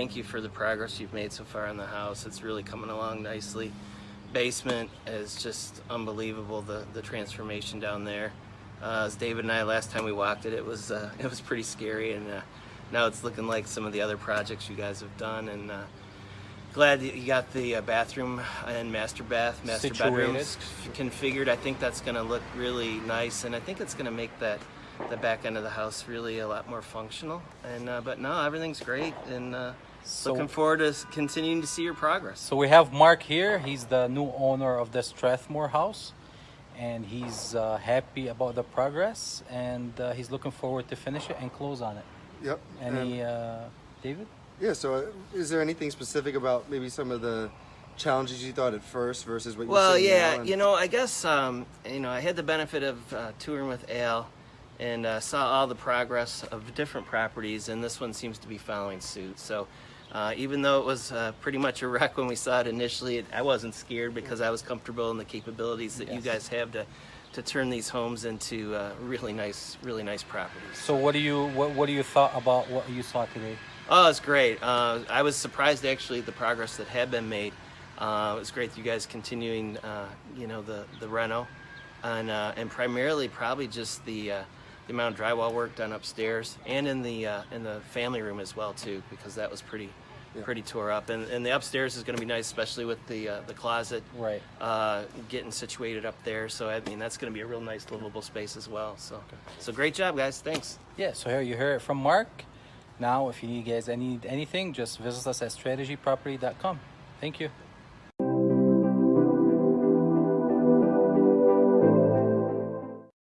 Thank you for the progress you've made so far in the house. It's really coming along nicely. Basement is just unbelievable, the, the transformation down there. Uh, as David and I, last time we walked it, it was, uh, it was pretty scary and uh, now it's looking like some of the other projects you guys have done and uh, glad that you got the uh, bathroom and master bath, master Situated. bedrooms configured. I think that's gonna look really nice and I think it's gonna make that the back end of the house really a lot more functional. And uh, But no, everything's great and uh, So- looking forward to continuing to see your progress. So we have Mark here. He's the new owner of the Strathmore house, and he's uh, happy about the progress, and uh, he's looking forward to finish it and close on it. Yep. Any, And- uh, David? yeah. So, uh, is there anything specific about maybe some of the challenges you thought at first versus what you Well, see yeah, now? And- you know, I guess um, you know I had the benefit of uh, touring with Al and uh, saw all the progress of different properties, and this one seems to be following suit. So. Uh, even though it was uh, pretty much a wreck when we saw it initially, it, I wasn't scared because I was comfortable in the capabilities that you guys have to, to turn these homes into uh, really nice, really nice properties. So what do you what, what do you thought about what you saw today? Oh, it's great. Uh, I was surprised actually at the progress that had been made. Uh, it was great that you guys continuing, uh, you know, the the reno, and uh, and primarily probably just the uh, the amount of drywall work done upstairs and in the uh, in the family room as well too, because that was pretty Yeah. pretty tore up. And and the upstairs is going to be nice, especially with the uh, the closet Right. uh, getting situated up there. So I mean that's going to be a real nice livable space as well. So so great job, guys. Thanks. Yeah. So here you hear it from Mark. Now, if you guys need anything, just visit us at strategyproperty.com. Thank you.